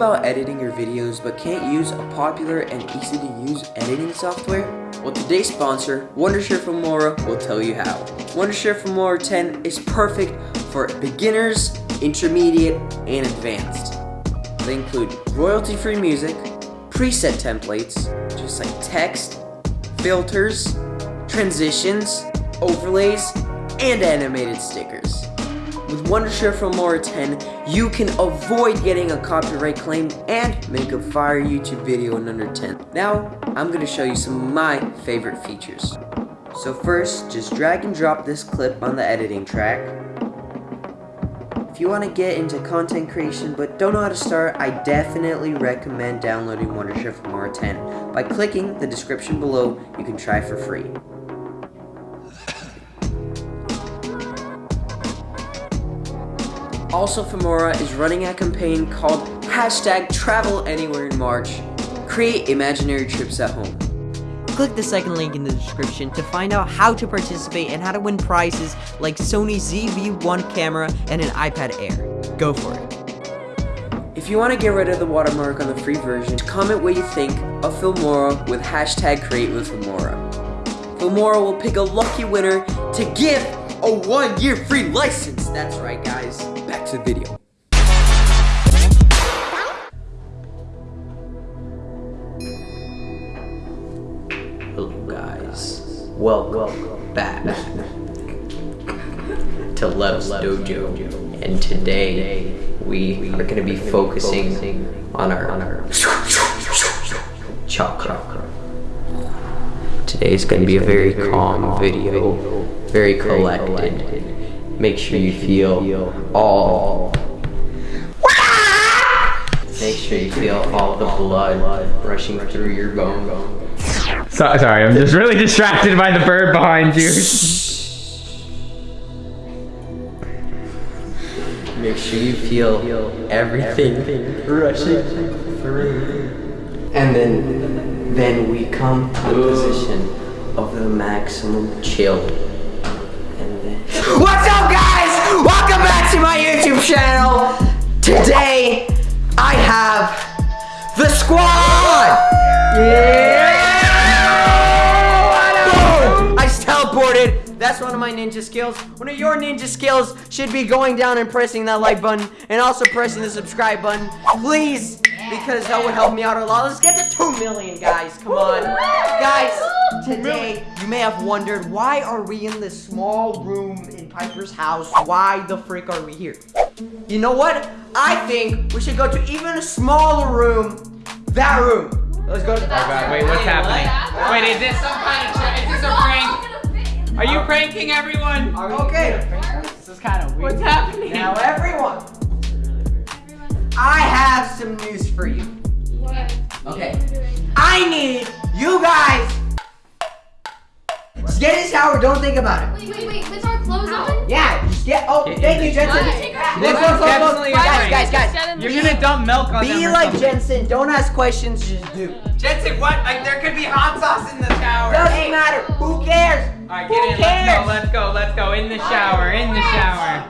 About editing your videos but can't use a popular and easy to use editing software? Well, today's sponsor, Wondershare Filmora, will tell you how. Wondershare Filmora 10 is perfect for beginners, intermediate, and advanced. They include royalty-free music, preset templates, just like text, filters, transitions, overlays, and animated stickers. With Wondershare Filmora 10, you can avoid getting a copyright claim and make a fire YouTube video in under 10. Now, I'm going to show you some of my favorite features. So first, just drag and drop this clip on the editing track. If you want to get into content creation but don't know how to start, I definitely recommend downloading Wondershare Filmora 10. By clicking the description below, you can try for free. Also, Filmora is running a campaign called hashtag Travel Anywhere in March. Create imaginary trips at home. Click the second link in the description to find out how to participate and how to win prizes like Sony ZV-1 camera and an iPad Air. Go for it. If you want to get rid of the watermark on the free version, comment what you think of Filmora with hashtag Create with Filmora. Filmora will pick a lucky winner to give a one-year free license. That's right, guys. Back to the video. Hello, guys. Welcome back to Lev's Dojo. And today, we are going to be focusing on our, on our chakra. Today is going to be a very calm video, very collected. Make sure you feel all. Make sure you feel all the blood rushing through your bones. So, sorry, I'm just really distracted by the bird behind you. Make sure you feel everything rushing through. And then, then we come to the position of the maximum chill. YouTube channel. Today, I have the squad. Yeah. Boom! I teleported. That's one of my ninja skills. One of your ninja skills should be going down and pressing that like button and also pressing the subscribe button. Please, because that would help me out a lot. Let's get to 2 million, guys. Come on. Guys, today, you may have wondered, why are we in this small room in Piper's house? Why the frick are we here? You know what? I think we should go to even a smaller room. That room. Let's go to Oh god, wait, what's happening? Wait, is this some kind of tra- is this a prank? Are you pranking everyone? Okay. This is kind of weird. What's happening? Now, everyone, I have some news for you. What? Okay. I need you guys. Just get in the shower. Don't think about it. Wait, wait, wait. With our clothes on? Yeah. Just get. Oh, Get thank in you, the Jentzen. This is definitely a Guys, guys, guys. Get in the You're gonna dump milk on them. Be like something. Jentzen. Don't ask questions. Just do. Jentzen, what? Like there could be hot sauce in the shower. Doesn't matter. Who cares? Alright, Who get in. cares? Let's go. Let's go. Let's go. In the shower. In the shower.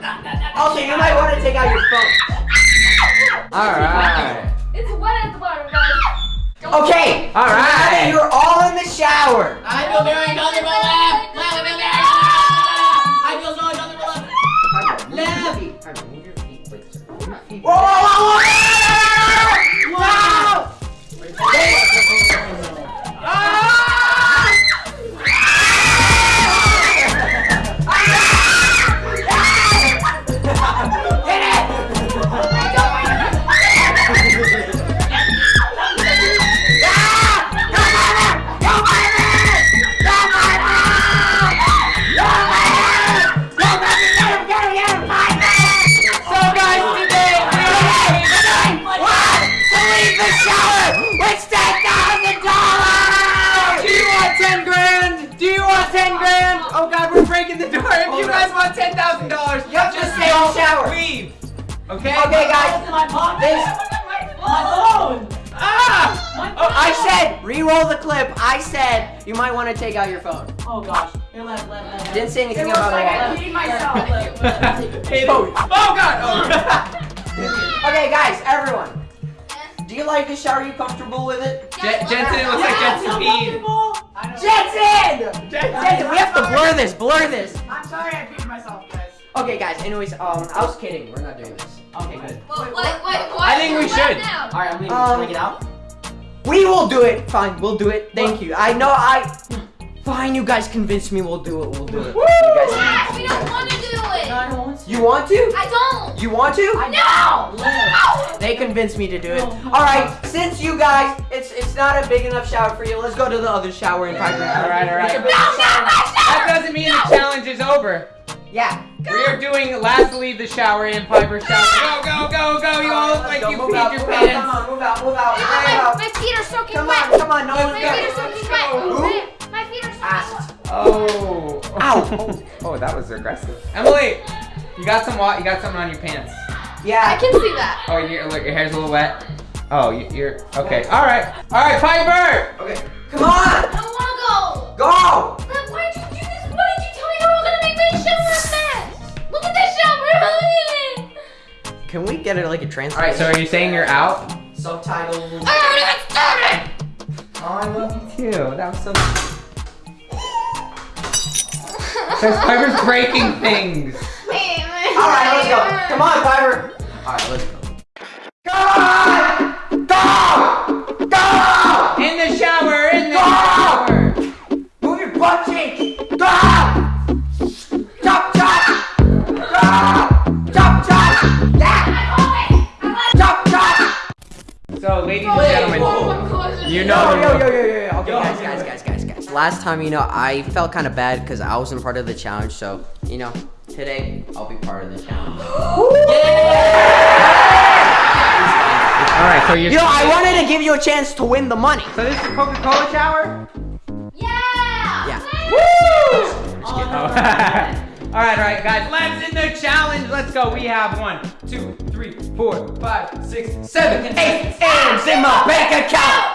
Also, you might want to take out your phone. All right. It's wet at the bottom, guys. Okay. All so Now that right. you're all in the shower. I feel very comfortable left. Left, left, left. I feel so comfortable left. Whoa, whoa, whoa, the door. If you guys want $10,000, Yep, just stay in the shower. leave. Okay? Okay, guys. My. This, My phone. Ah! oh, I said, re-roll the clip. I said you might want to take out your phone. Oh gosh. Here, left, left, left. left. Didn't say anything It about like I it. peed myself. It- oh god! Oh. Okay, guys, everyone. Like the shower? Are you comfortable with it? Je- Jentzen, it looks like Jentzen peed. Jentzen! Jentzen, we have to blur this, blur this. I'm sorry I peed myself, guys. Okay, guys. Anyways, um, I was kidding. We're not doing this. Okay, good. Wait, wait, wait, why I think we is it wet should. now? All right, I'm leaving. Um, Can I get out? We will do it. Fine, we'll do it. Thank you. I know I. Fine, you guys convinced me. We'll do it. We'll do it. You guys. We don't want to do it. I don't want to. You want to? I don't. You want to? No! No! They convinced me to do it. All right, since you guys, it's it's not a big enough shower for you. Let's go to the other shower in Piper. All right, all right. It's a big No, no, shower. That doesn't mean the challenge is over. Yeah. We are doing last to leave the shower in Piper shower. Go, go, go, go. You all look like go. you Move peed out, your move out, Come pants. on, move out, move out, move My, out. my feet are soaking Come wet. on, come on, no one's My go. feet are soaking wet. Who? My feet are soaking Asked. Ah, oh. Ow. Oh, that was aggressive. Emily, you got some wa- You got something on your pants. Yeah. I can see that. Oh, your look, your hair's a little wet. Oh, you, you're okay. All right, all right, Piper. Okay. Come on. I don't want to go. Go. But why did you do this? Why did you tell me you were gonna make my shower a mess? Look at this shower. Can we get it like a All translation? right, so are you saying you're out? subtitles? I already got started. Oh, I love you too. That was so. Because Piper's breaking things. All right, let's go. Come on, Piper. All right, let's go. Go! Go! Go! In the shower. In the Go! shower. Move your butt cheeks! Go! Last time, you know, I felt kind of bad because I wasn't part of the challenge. So, you know, today I'll be part of the challenge. All right, so you're. You know, I wanted to give you a chance to win the money. So this is a Coca-Cola shower. Yeah. Yeah. Oh. all right, all right, guys. Let's in the challenge. Let's go. We have one, two, three, four, five, six, seven, eight. M's in my bank account.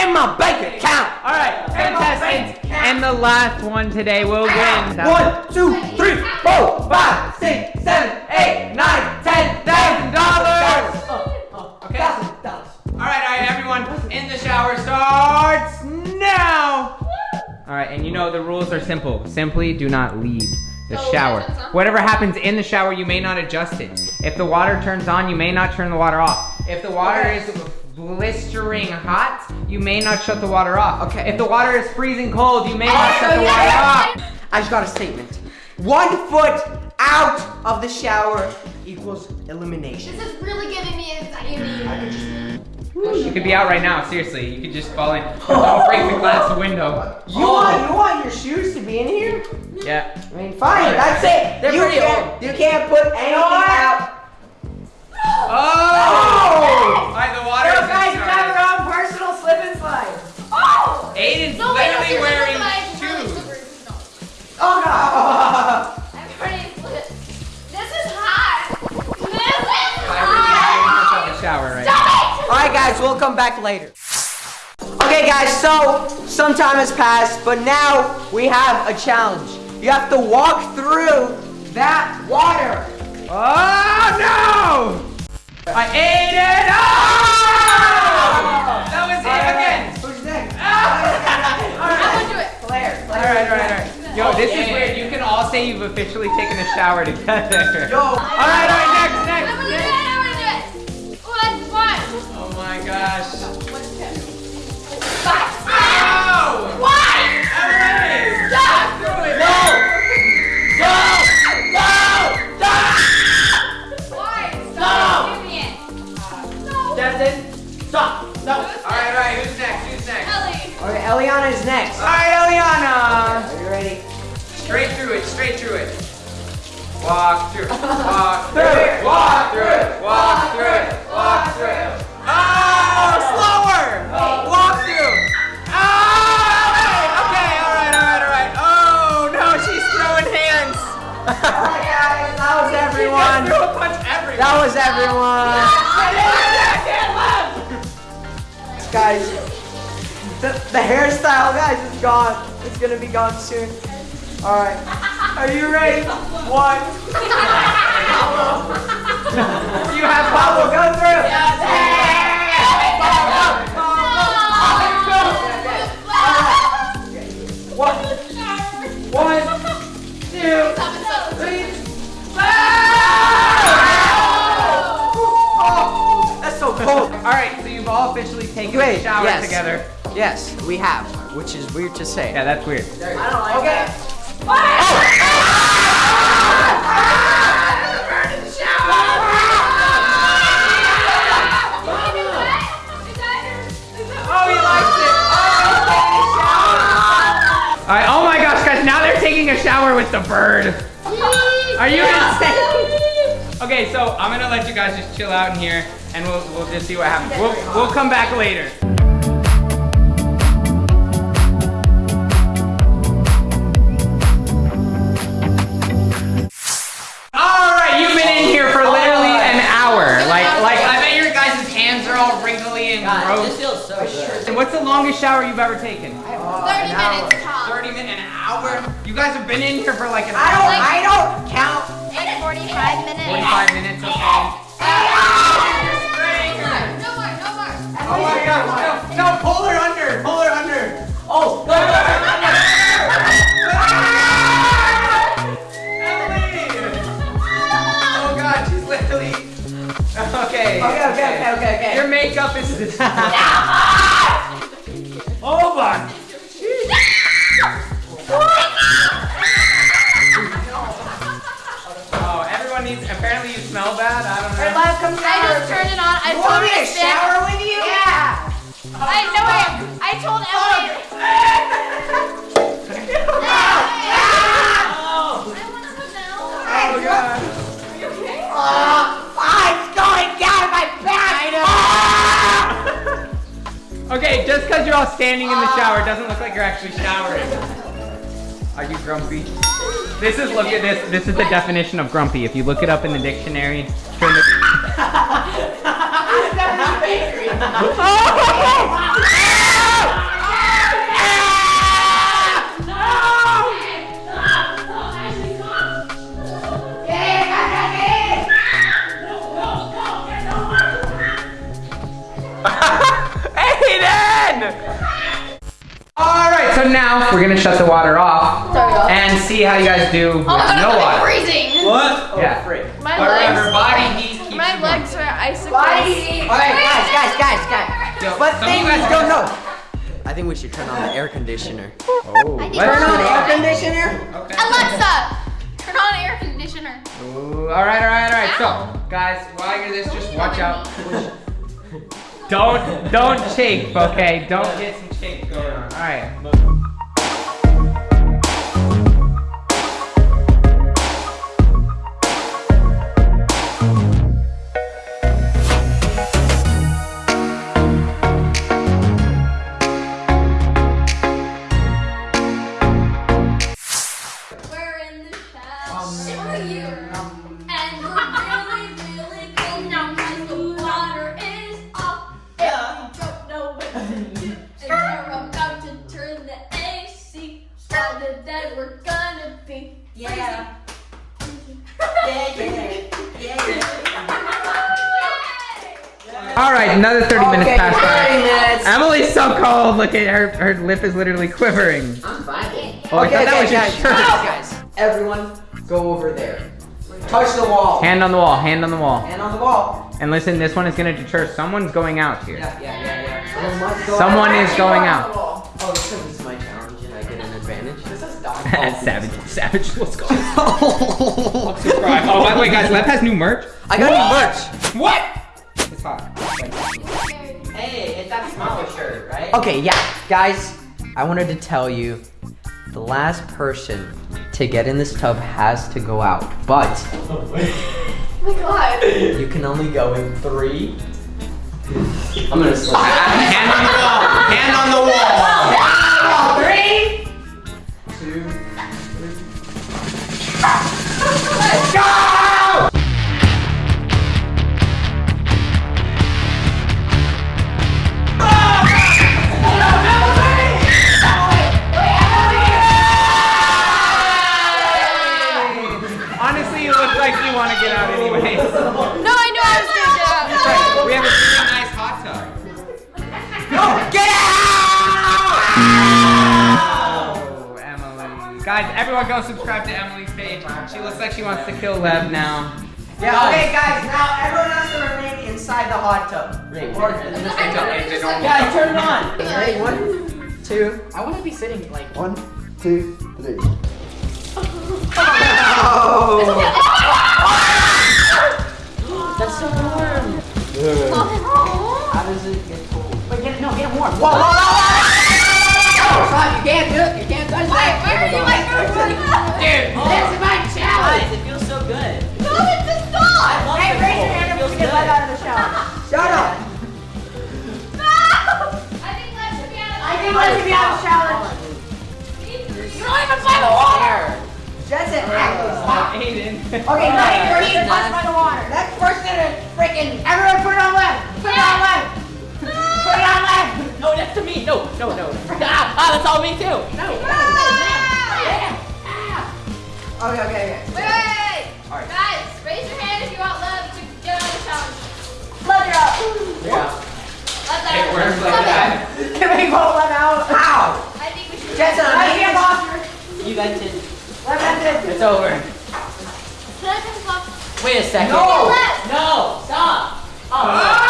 In my bank account. All right, contestants. And the last one today will win. One, two, three, four, five, six, seven, eight, nine, ten thousand dollars. Oh, oh, oh, okay. All right, all right, everyone. In the shower starts now. All right, and you know the rules are simple. Simply do not leave the So, shower. Whatever happens in the shower, you may not adjust it. If the water turns on, you may not turn the water off. If the water is blistering hot, you may not shut the water off. Okay. If the water is freezing cold, you may not shut the water off. I just got a statement. One foot out of the shower equals elimination. This is really giving me anxiety. You could be out right now, seriously. You could just fall in. Don't break the glass window. You want you want your shoes to be in here? Yeah. I mean, fine, that's it. They're you pretty can't old. you can't put anything out. Oh! Alright, the water Yo, is guys, Aiden's No, wait, no, literally seriously, wearing my- shoes. No. Oh no! I'm pretty split. This is hot. This is Piper's in the hot. shower right Stop now. it! All right, guys, we'll come back later. Okay, guys, so some time has passed, but now we have a challenge. You have to walk through that water. Oh no! I ate it! Oh! That was it again! Who's next? I'm gonna do it. Claire. Claire. Alright, alright, alright. Yo, oh, this is Yeah. weird. You can all say you've officially taken a shower together. Yo. Alright, alright, next, I'm gonna do it. I'm gonna do it. One, one. Oh my gosh. Five. Ow! Why? Emily! Stop. It! Why? No. Stop giving it. No. Justin, stop. No. Alright, alright, who's next? Okay, Elliana is next. Alright, Elliana! Are you ready? Straight through it, straight through it. Walk through it, walk through it, walk through it, walk through it, walk through it. Oh, slower! Walk The hairstyle, guys, is gone. It's gonna be gone soon. All right. Are you ready? One. you have Pablo go through. Yes. Pablo, Pablo, Pablo, One. One, two, three, four. Oh, that's so cool. All right, so you've all officially taken Wait, a shower yes. together. Yes, we have, which is weird to say. Yeah, that's weird. Okay. Oh, he likes it. All right. Oh my gosh, guys! Now they're taking a shower with the bird. Are you insane? Okay, so I'm gonna let you guys just chill out in here, and we'll we'll just see what happens. We'll we'll come back later. Longest shower you've ever taken? 30 minutes top. 30 minutes, an hour? You guys have been in here for like an I don't, hour. I don't count. Like 45 minutes. 45 minutes, okay. No more, no more. Oh my gosh, no, no, pull her under, pull her under. Oh, no, no, no, no, Emily! Oh god, she's literally, okay. Okay, okay, okay, okay, okay. Your makeup is don't know. Live, come I just turned it on. I You told want me to to stand. shower with you? Yeah. I know I, I told oh, Emily. Oh, I want to put down. Oh god. Oh, it's going down my back. Ah! Okay, just because you're all standing in the ah. shower doesn't look like you're actually showering. Are you grumpy? This is, look at this. This is the definition of grumpy. If you look it up in the dictionary, Alright, so now we're gonna shut the water off Sorry, and see how you guys do with Oh my god, no I'm water. freezing. What? Yeah. My Whatever, legs. body heat keeps My you warm. legs. Alright, guys, guys, guys, guys. Yo, But some of thing you you guys don't know. I think we should turn on the air conditioner. Oh, I need let's to do turn Turn on on the air conditioner. Okay. Alexa, turn on air conditioner. Ooh, all right, all right, all right. So, guys, while you're this, just watch out. Don't, don't shake, okay? Don't get some shake going on. All right. Another 30 minutes Okay, passed 30 by. minutes. Emily's so cold. Look at her. Her lip is literally quivering. I'm fine. Oh, I okay, that okay, was your guys, shirt. guys, guys. Everyone, go over there. Touch the wall. Hand on the wall. Hand on the wall. Hand on the wall. And listen, this one is gonna deter. Someone's going out here. Yeah, yeah, yeah, yeah. Someone must go Someone out. is going out. Oh, this is my challenge and I get an advantage. This is dog. savage, savage. Let's go. Subscribe. Oh, by the way, guys, Lev has new merch. I got new merch. What? It's hot. Hey, it's that smaller shirt, right? Okay, yeah, guys, I wanted to tell you the last person to get in this tub has to go out, but Oh my god. you can only go in three. I'm gonna slip. Hand on the wall. Hand on the wall. Oh, everyone go subscribe to Emily's page. She looks like she wants to kill Lev now. Yeah, okay, guys, now everyone has to remain inside the hot tub. Great. Or- Yeah, turn it on. Ready? One, two. I want to be sitting like. One, two, three. That's oh. That's all me too. No. Okay, okay, okay. Wait, wait, wait! Guys, raise your hand if you want love to get out of the challenge. Love you up. Let that It works like that. Can we both let out? Ow. I think we should. Jentzen, right here, boss. You vented. Let that It's over. Can I take a pop? Wait a second. No. No, stop. Oh, uh.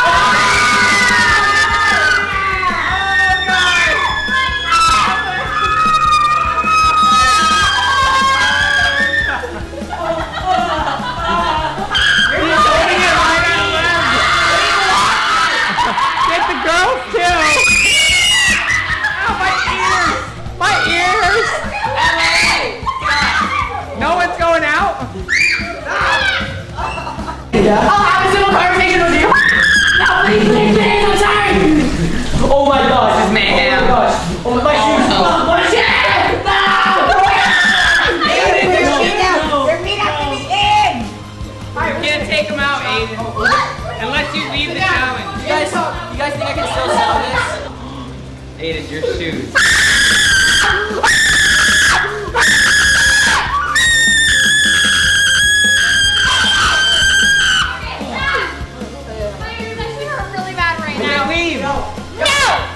Right now. No!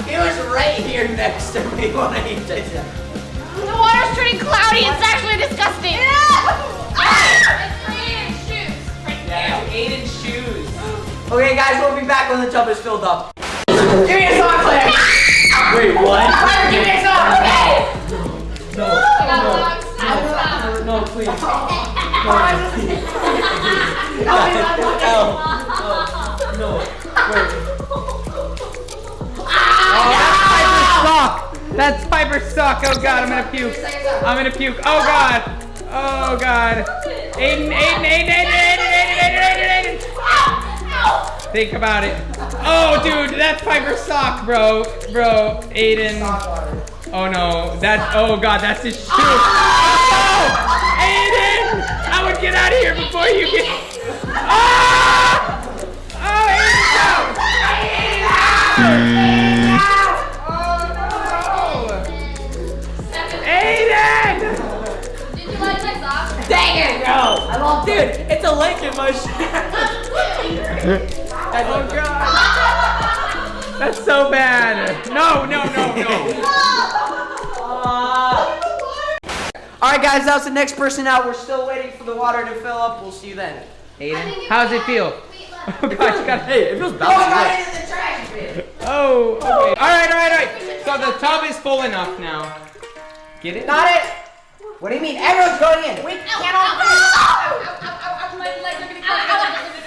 It was right here next to me when I did that. The water's turning cloudy. It's actually disgusting. It's Aiden's shoes. Yeah, Aiden's shoes. Okay, guys, we'll be back when the tub is filled up. Give me a song, Claire. Wait, what? Claire, give me a song. Okay. I got lungs. Stop. No, please. Sock. That's Piper sock. Oh god, I'm gonna puke. I'm gonna puke. Oh god. Oh god. Aiden, Aiden, Aiden, Aiden, Aiden, Aiden, Aiden, Aiden, Aiden. Think about it. Oh, dude, that's Piper's sock, bro. Bro, Aiden. Oh no, that's, oh god, that's his shoe. Oh! Aiden! I would get out of here before you get. Ah! Oh, Aiden, no! Oh no! Aiden! Did you like my socks? Dang it, no. I love, dude, it's a link in my shoe. Oh god! That's so bad. No, no, no, no. All right, guys, that was the next person out. We're still waiting for the water to fill up. We'll see you then. Aiden, how's it feel? Oh gosh, you got Hey, it feels Oh, I bouncing. got into the trash bin. Oh, okay. All right, all right, all right. So the tub is full enough now. Get it? Got it. What do you mean? Everyone's going in. We can't all My legs are getting caught. I like it.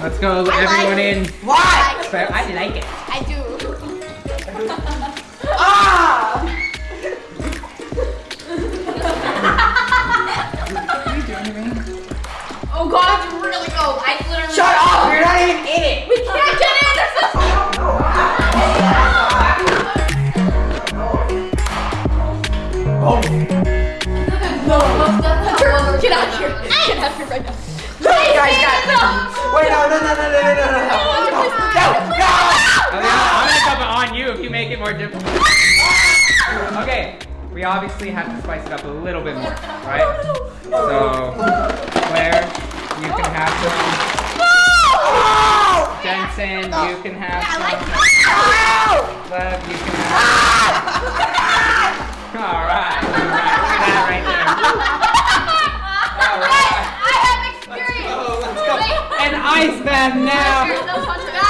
Let's go, everyone in. Why? I like it. I do. Ah! Oh god, it's really cold. I literally. Shut up! You're not even in it. Get out of here. Get out of here right now. Hey, guys, guys. Wait, no, no, no, no, no, no, no, no. No, oh, no, no. I'm gonna, I'm gonna come on you if you make it more difficult. Okay, we obviously have to spice it up a little bit more, right? Oh, so, Claire, you can have some. Oh! Jentzen, you can have I like some. it. Lev, you can have ah! All right. All right. Look at right there. All right. I have experience. Oh, let's go. An ice bath now. Guys,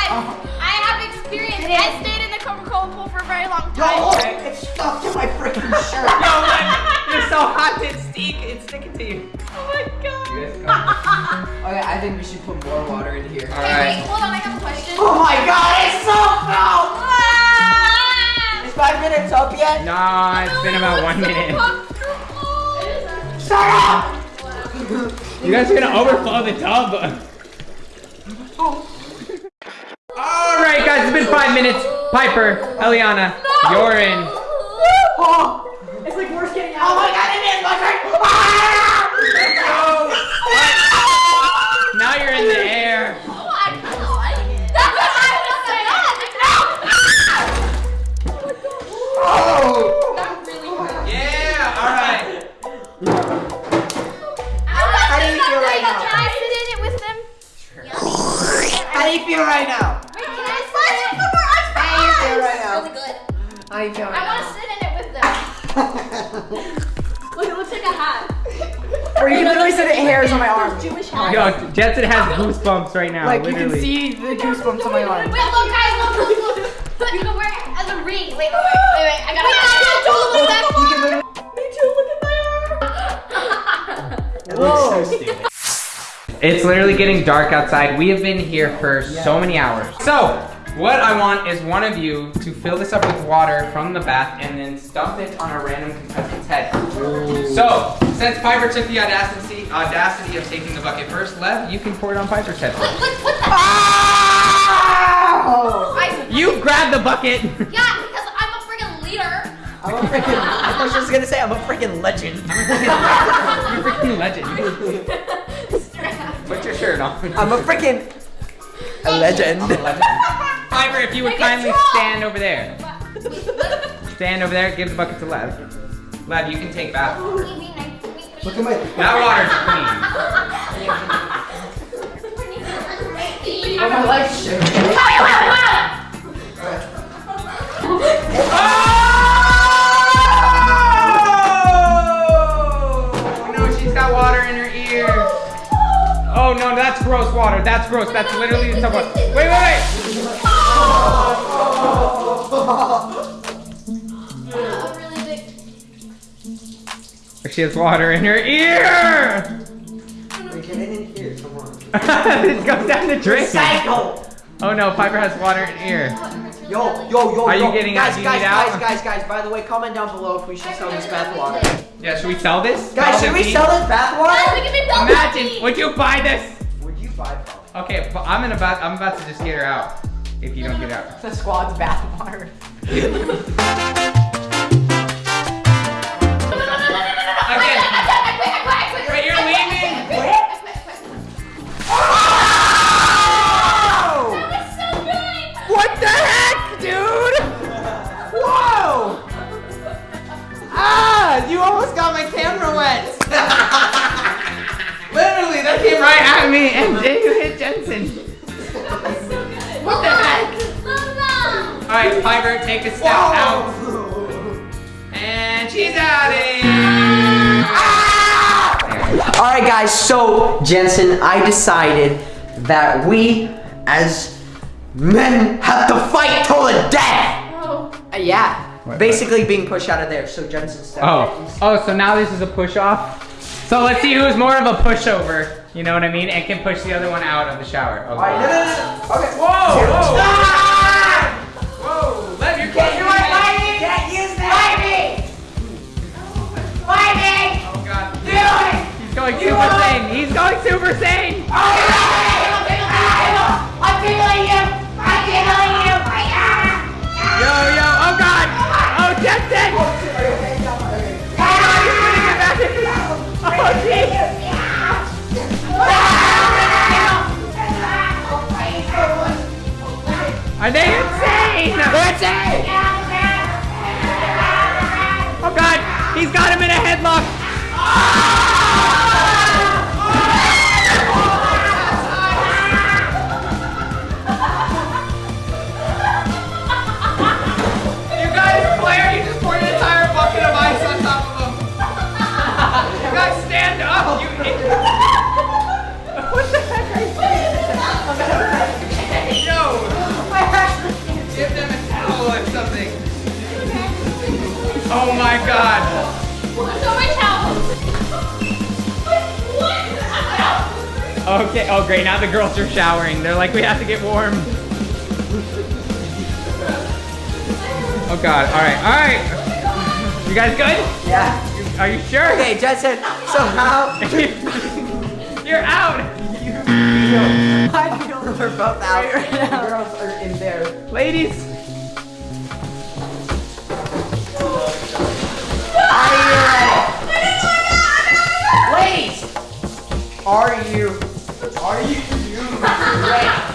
oh. I have experience. I stayed in the Coca-Cola pool for a very long time. Yo, time. Oh, it's stuck to my freaking shirt. Yo, Lev, you're so hot it's stick. It's sticking to you. Oh my god. You guys come. Okay, I think we should put more water in here. All Wait, right. wait, hold on, I have a question. Oh my god, it's so cold! Ah! Is five minutes up yet? No, it's been about one minute. Shut up! You guys are gonna overflow the tub. All right, guys, it's been five minutes. Piper, Elliana, you're in. Oh, it's like worse getting out. Oh my god, it is my friend! Now you're in the air. Oh! That really hurt. Yeah, all right. How do you feel right now? Can I sit in it with them? How do you feel right now? Wait, can I sit in it? How do you feel right now? Really good. How do you feel I right want to sit in it with them. Look, it looks like a hat. Or you can literally see the hairs on my arm. Those Jewish hats. Oh Yo, Jentzen has goosebumps right now. Like you can see the goosebumps on my arm. Wait, look, guys, look, look, look. But you can wear it as a ring. Wait, wait, wait, wait. I gotta. Wait, oh, Me too. Look at my arm. It's literally getting dark outside. We have been here for so many hours. So, what I want is one of you to fill this up with water from the bath and then dump it on a random contestant's head. So, since Piper took the audacity, audacity of taking the bucket first, Lev, you can pour it on Piper's head. What, what, what the? Oh! I, You grab the bucket. yeah, I'm a freaking. I was just gonna say I'm a freaking legend. You're a freaking legend. Put your shirt on. I'm a freaking a legend. Piper, if you would kindly strong. stand over there. Stand over there, give the bucket to Lev. Lev, you can take that. Look at my. That water's clean. Oh, my legs shake. Oh! Oh no, that's gross water. That's gross. That's literally the water. Wait, wait, wait. A really big. She has water in her ear. Wait, get in here, come on. it goes down the drain. Psycho! Oh no, Piper has water in her ear. Yo, yo, yo, Are you getting guys, out? Guys, out? guys, guys, guys. By the way, comment down below if we should sell this bath water. Yeah, should we sell this? Guys, should we sell this bath Guys, water? look at Imagine, would you buy this? Would you buy pop? Okay, but I'm in about I'm about to just get her out. If you don't get out. The squad's bath wet. Literally, that came right at me and then you hit Jentzen. What the heck? Alright, Piper, take a step out. And she's out All right, guys. So Jentzen, I decided that we, as men, have to fight till the death. Oh. Uh, yeah. Basically, being pushed out of there. So Jentzen, step Oh, oh, so now this is a push off? So let's see who's more of a pushover, you know what I mean, and can push the other one out of the shower. Okay. All right, no, no, no, no. Okay. Whoa, whoa. Ah! Whoa, Lev, you're Can't catching use my that. Can't use that. Fight me. Oh god. Do it. He's going super saiyan. He's going super saiyan. I'm Are they insane? They're insane. Oh god, he's got him in a headlock. Okay, oh great, now the girls are showering. They're like, we have to get warm. Oh god, alright, alright. You guys good? Yeah. Are you sure? Okay, Jentzen. So how? You're out! I feel that we're both out. The girls are in there. Ladies! Are you ready? Ladies, are you? Are you? ready?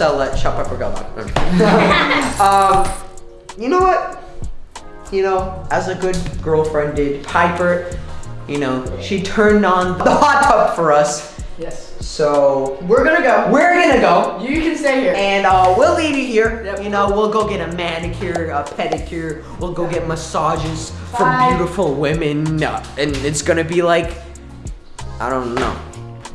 Sell at Shop Pepper Go Um, you know what? You know, as a good girlfriend did, Piper. You know, she turned on the hot tub for us. Yes. So We're gonna go. we're gonna go. You can stay here. And uh, we'll leave you here. Yep. You know, we'll go get a manicure, a pedicure. We'll go get massages from beautiful women, uh, and it's gonna be like, I don't know.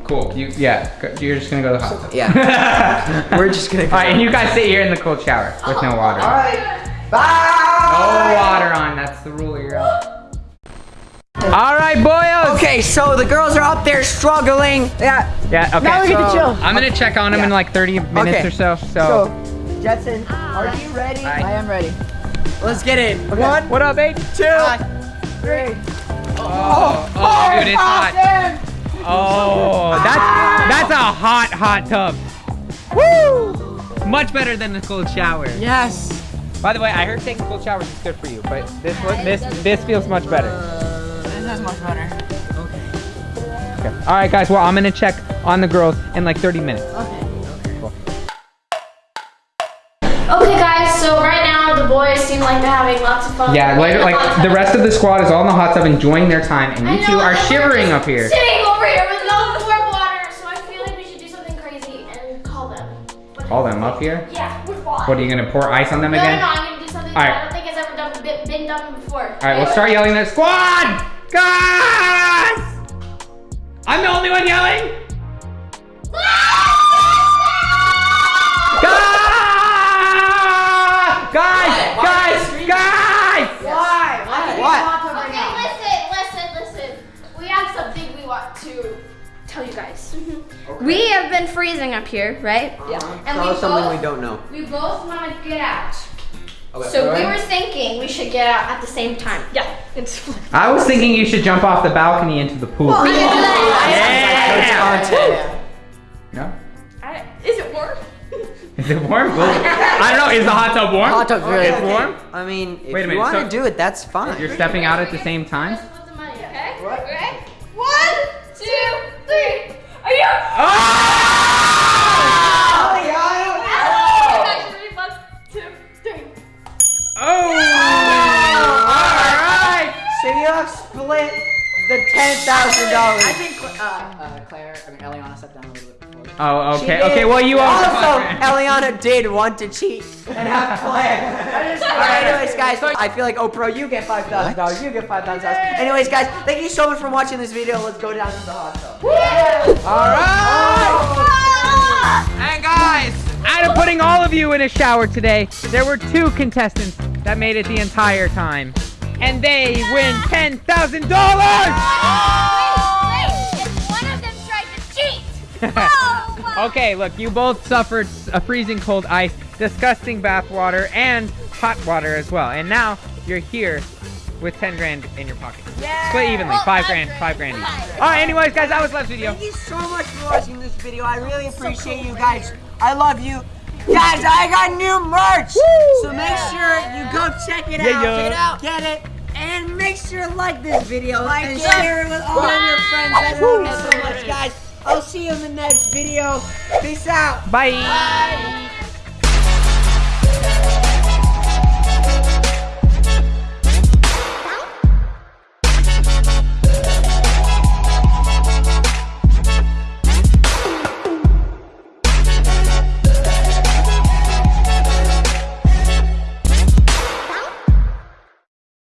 Cool, you, yeah, you're just gonna go to the hot tub. Yeah, we're just gonna. Go. Alright, and you guys sit here in the cold shower with no water. All right. Bye. No water on, that's the rule, you're out. Alright, boyos! Okay, so the girls are up there struggling. Yeah. Yeah, okay. Now we get to chill. I'm gonna check on them in like 30 minutes Okay. or so, so. So, Jentzen, ah. are you ready? Aye. I am ready. Let's get in. One, What up, babe? two, three. Oh, oh, oh, dude, it's oh, hot. Oh, oh, that's, that's a hot, hot tub. Woo! Much better than the cold shower. Yes. By the way, I heard taking cold showers is good for you, but this one, this, this feels much better. Uh, this is much better. Okay. Okay. All right, guys. Well, I'm gonna check on the girls in like 30 minutes. Okay, Okay guys, so right now the boys seem like they're having lots of fun. Yeah, like, the like the rest of the squad is all in the hot tub enjoying their time, and you two know, are we're shivering just up here. Call them up here. Yeah, we're fine. What are you gonna pour ice on them no, again? no, no, I'm gonna do something All that. I don't think has ever done, been, been done before. All right, we'll start yelling at squad. Guys! I'm the only one yelling. We have been freezing up here, right? Uh-huh. Yeah. And Tell we us something both- we don't know. We both want to get out. So we were thinking we should get out at the same time. Yeah, it's. I was thinking you should jump off the balcony into the pool. We can do that. Yeah. No? I- Is it warm? Is it warm? Well, I don't know. Is the hot tub warm? Hot tub's really It's warm. I mean, if Wait a you want to so- do it, that's fine. You're stepping out at the same time. Have split the ten thousand dollars. I think uh, uh, Claire, I mean Elliana stepped down a little bit before. Oh, She okay. did. Okay. Well, you own the also. Elliana did want to cheat and have Claire. All right, anyways, guys, I feel like Oprah, you get five thousand dollars. You get five thousand dollars. Anyways, guys, thank you so much for watching this video. Let's go down to the hot tub. All right. Oh! And guys, out of putting all of you in a shower today, there were two contestants that made it the entire time, and they win ten thousand dollars. Oh! Wait, wait. If one of them tried to cheat. Oh, my- Okay, look, you both suffered a freezing cold ice, disgusting bath water, and hot water as well. And now you're here with 10 grand in your pocket. Split evenly, Well, five five grand, grand. five grand each. All right, anyways, guys, that was last video. Thank you so much for watching this video. I really appreciate you guys. I love you. Guys, I got new merch. So make sure you go check it Yeah, out. yeah. Get it. And make sure to like this video like and share it with all of your friends. I love you so much, guys. I'll see you in the next video. Peace out. Bye.